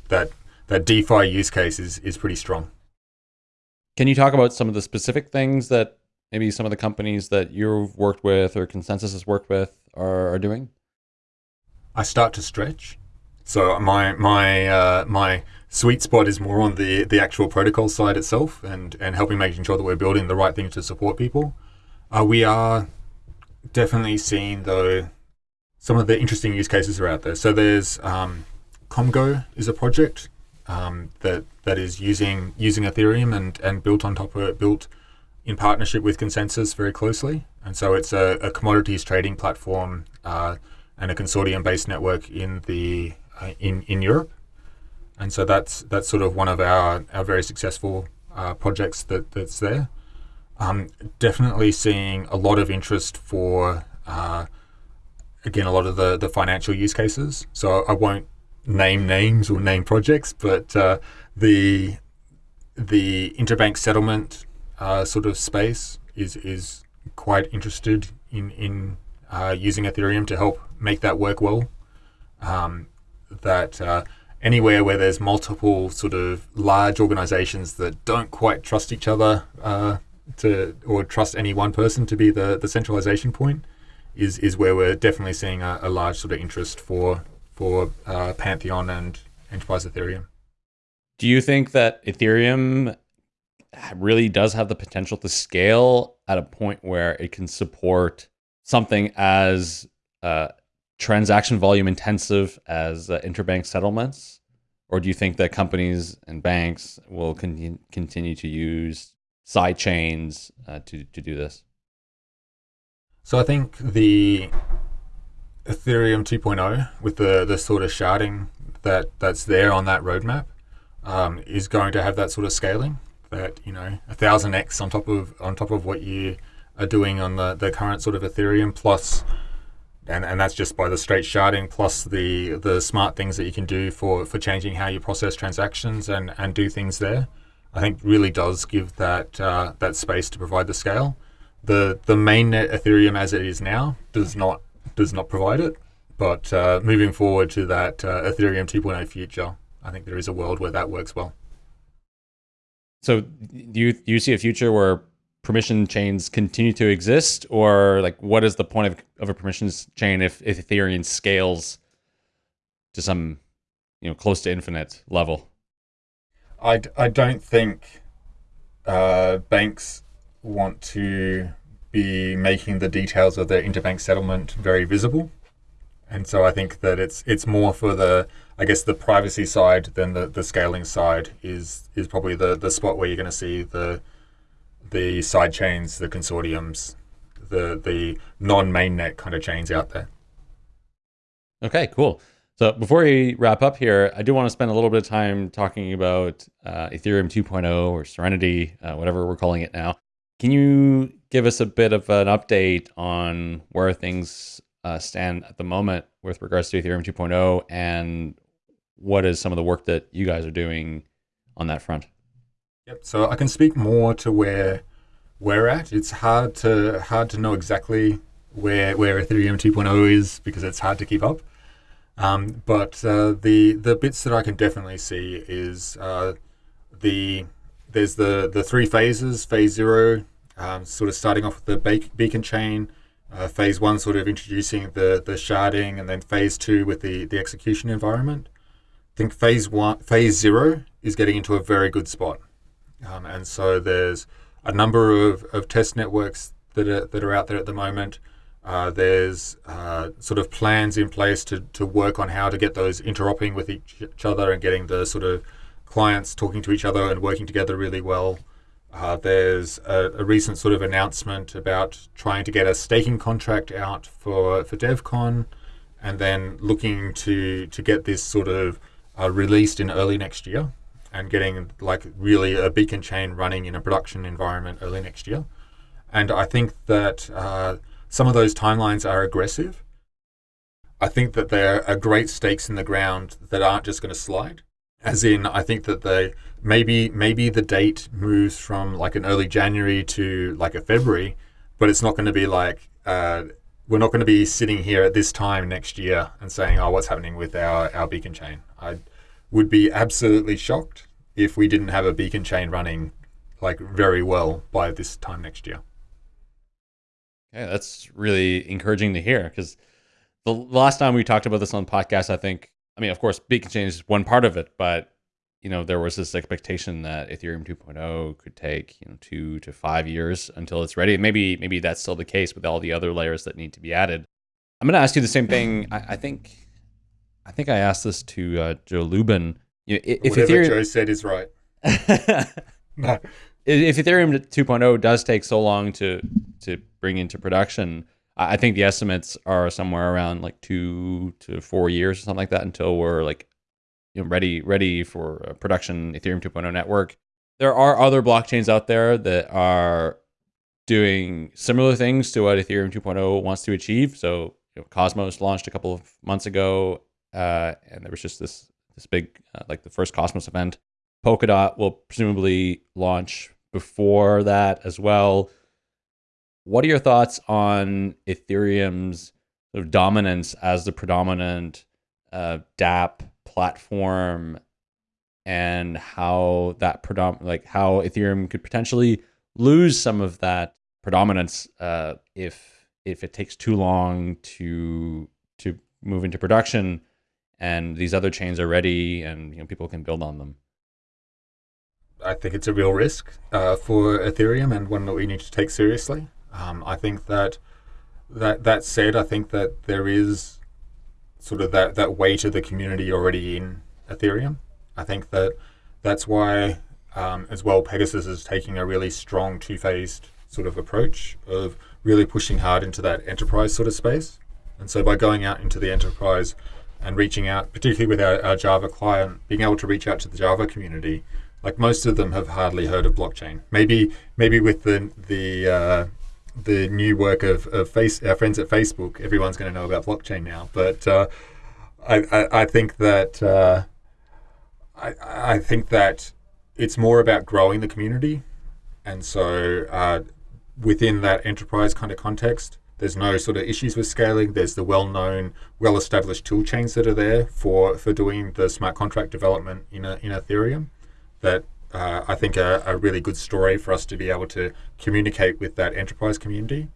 That that DeFi use case is is pretty strong. Can you talk about some of the specific things that maybe some of the companies that you've worked with or ConsenSys has worked with are, are doing? I start to stretch. So my my uh, my sweet spot is more on the the actual protocol side itself, and and helping making sure that we're building the right things to support people. Uh, we are definitely seeing though some of the interesting use cases are out there. So there's um, Komgo is a project um, that that is using using Ethereum and and built on top of it, built in partnership with ConsenSys very closely. And so it's a, a commodities trading platform uh, and a consortium-based network in the uh, in in Europe. And so that's that's sort of one of our our very successful uh, projects that that's there. Um, definitely seeing a lot of interest for uh, again a lot of the the financial use cases. So I won't name names or name projects, but uh, the the interbank settlement uh, sort of space is is quite interested in in uh, using Ethereum to help make that work well. Um, that uh, anywhere where there's multiple sort of large organizations that don't quite trust each other uh, to or trust any one person to be the the centralization point is is where we're definitely seeing a, a large sort of interest for for uh, Pantheon and Enterprise Ethereum. Do you think that Ethereum really does have the potential to scale at a point where it can support something as uh, transaction volume intensive as uh, interbank settlements? Or do you think that companies and banks will con continue to use side chains uh, to, to do this? So I think the Ethereum 2.0 with the, the sort of sharding that, that's there on that roadmap um, is going to have that sort of scaling that you know a thousand x on top of on top of what you are doing on the, the current sort of Ethereum plus and, and that's just by the straight sharding plus the the smart things that you can do for, for changing how you process transactions and, and do things there. I think really does give that uh, that space to provide the scale. The the mainnet Ethereum as it is now does not does not provide it, but uh, moving forward to that uh, Ethereum 2.0 future, I think there is a world where that works well. So do you do you see a future where permission chains continue to exist, or like what is the point of, of a permissions chain if, if Ethereum scales to some you know close to infinite level? I, I don't think uh, banks want to be making the details of their interbank settlement very visible. And so I think that it's it's more for the I guess the privacy side then the, the scaling side is is probably the, the spot where you're going to see the the side chains, the consortiums, the the non mainnet kind of chains out there. Okay, cool. So before we wrap up here, I do want to spend a little bit of time talking about uh, Ethereum 2.0 or Serenity, uh, whatever we're calling it now. Can you give us a bit of an update on where things uh, stand at the moment with regards to Ethereum 2.0 and what is some of the work that you guys are doing on that front? Yep. So I can speak more to where we're at. It's hard to hard to know exactly where where Ethereum 2.0 is because it's hard to keep up. Um, but uh, the the bits that I can definitely see is uh, the there's the the three phases. Phase zero, um, sort of starting off with the beacon chain, uh, phase one sort of introducing the the sharding, and then phase two with the the execution environment. Think phase one, phase zero is getting into a very good spot, um, and so there's a number of, of test networks that are that are out there at the moment. Uh, there's uh, sort of plans in place to, to work on how to get those interoperating with each, each other and getting the sort of clients talking to each other and working together really well. Uh, there's a, a, recent sort of announcement about trying to get a staking contract out for, for DevCon and then looking to, to get this sort of uh, released in early next year and getting like really a beacon chain running in a production environment early next year. And I think that uh, some of those timelines are aggressive. I think that there are great stakes in the ground that aren't just going to slide. As in, I think that they maybe maybe the date moves from like an early January to like a February, but it's not going to be like uh, we're not going to be sitting here at this time next year and saying, "Oh, what's happening with our our beacon chain?" I would be absolutely shocked if we didn't have a beacon chain running like very well by this time next year. Yeah, that's really encouraging to hear because the last time we talked about this on the podcast, I think, I mean, of course, beacon chain is one part of it, but you know, there was this expectation that Ethereum 2.0 could take, you know, two to five years until it's ready. Maybe, maybe that's still the case with all the other layers that need to be added. I'm going to ask you the same thing. I, I think I think I asked this to uh, Joe Lubin. You know, if Whatever Ethereum, Joe said is right. no. If Ethereum 2.0 does take so long to to bring into production, I think the estimates are somewhere around like two to four years or something like that until we're like you know ready ready for production Ethereum 2.0 network. There are other blockchains out there that are doing similar things to what Ethereum 2.0 wants to achieve. So you know, Cosmos launched a couple of months ago uh, and there was just this this big uh, like the first Cosmos event. Polkadot will presumably launch before that as well. What are your thoughts on Ethereum's sort of dominance as the predominant uh, DApp platform, and how that predom like how Ethereum could potentially lose some of that predominance uh, if if it takes too long to to move into production and these other chains are ready and you know people can build on them. I think it's a real risk uh, for ethereum and one that we need to take seriously. Um, i think that that that said i think that there is sort of that that weight of the community already in ethereum i think that that's why um, as well PegaSys is taking a really strong two-phased sort of approach of really pushing hard into that enterprise sort of space and so by going out into the enterprise and reaching out, particularly with our, our, Java client, being able to reach out to the Java community. Like most of them have hardly heard of blockchain. Maybe maybe with the the uh, the new work of, of face our friends at Facebook, everyone's going to know about blockchain now. But uh, I, I, I think that uh, I I think that it's more about growing the community, and so uh, within that enterprise kind of context, there's no sort of issues with scaling. There's the well-known, well-established tool chains that are there for, for doing the smart contract development in, a, in Ethereum that uh, I think are a really good story for us to be able to communicate with that enterprise community.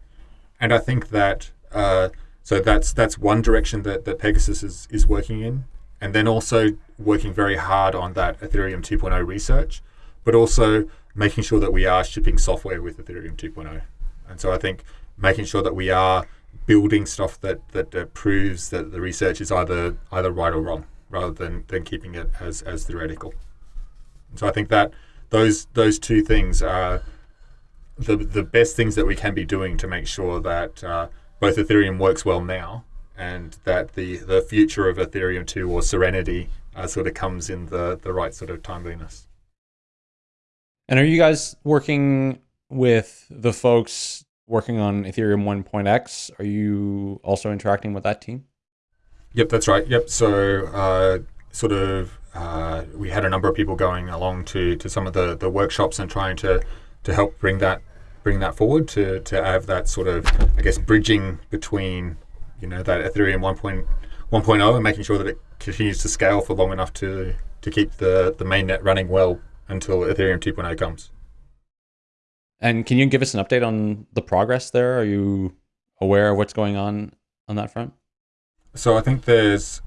And I think that uh, so that's that's one direction that, that PegaSys is, is working in. And then also working very hard on that Ethereum 2.0 research, but also making sure that we are shipping software with Ethereum 2.0. And so I think making sure that we are building stuff that, that, that proves that the research is either either right or wrong, rather than, than keeping it as, as theoretical. So I think that those those two things are the the best things that we can be doing to make sure that uh, both Ethereum works well now and that the, the future of Ethereum 2 or Serenity uh, sort of comes in the, the right sort of timeliness. And are you guys working with the folks working on Ethereum 1.x. Are you also interacting with that team? Yep, that's right. Yep. So, uh, sort of, uh, we had a number of people going along to, to some of the, the workshops and trying to, to help bring that bring that forward to, to have that sort of, I guess, bridging between, you know, that Ethereum 1.1.0 and making sure that it continues to scale for long enough to, to keep the, the mainnet running well until Ethereum 2.0 comes. And can you give us an update on the progress there? Are you aware of what's going on on that front? So I think there's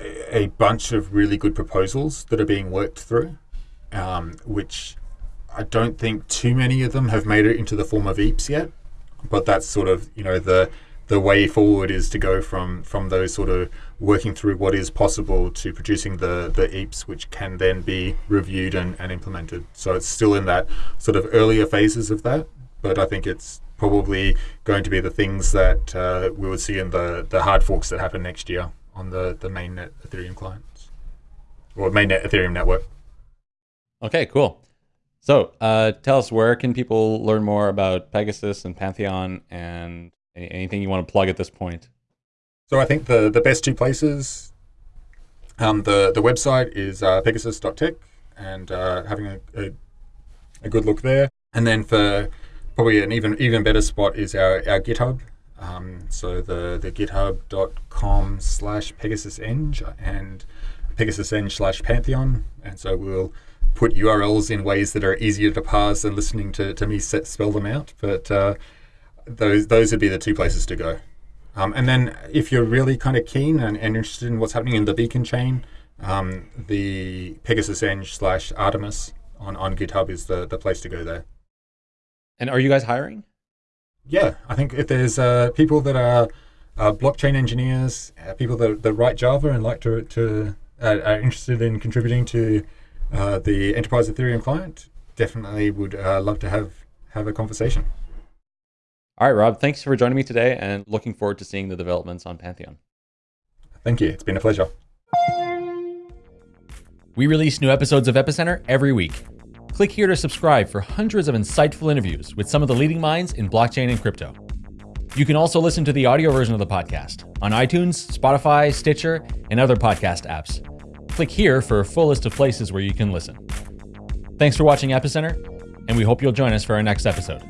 a bunch of really good proposals that are being worked through, um, which I don't think too many of them have made it into the form of EIPs yet. But that's sort of you know the the way forward is to go from from those sort of working through what is possible to producing the the EIPs, which can then be reviewed and, and implemented. So it's still in that sort of earlier phases of that, but I think it's probably going to be the things that uh, we would see in the the hard forks that happen next year on the the mainnet Ethereum clients or mainnet Ethereum network. Okay, cool. So uh, tell us where can people learn more about PegaSys and Pantheon and anything you want to plug at this point? So I think the the best two places, um, the the website is uh, pegasys.tech and uh, having a, a, a good look there, and then for probably an even even better spot is our our GitHub. Um, so the the github.com slash pegasyseng and pegasyseng slash pantheon, and so we'll put URLs in ways that are easier to parse than listening to, to me set, spell them out. But uh, those those would be the two places to go. Um, and then if you're really kind of keen and, and, interested in what's happening in the beacon chain, um, the pegasyseng slash Artemis on, on GitHub is the, the place to go there. And are you guys hiring? Yeah, I think if there's uh, people that are uh, blockchain engineers, uh, people that, that write Java and like to, to uh, are interested in contributing to uh, the enterprise Ethereum client, definitely would uh, love to have have a conversation. All right, Rob, thanks for joining me today and looking forward to seeing the developments on Pantheon. Thank you. It's been a pleasure. We release new episodes of Epicenter every week. Click here to subscribe for hundreds of insightful interviews with some of the leading minds in blockchain and crypto. You can also listen to the audio version of the podcast on iTunes, Spotify, Stitcher, and other podcast apps. Click here for a full list of places where you can listen. Thanks for watching Epicenter, and we hope you'll join us for our next episode.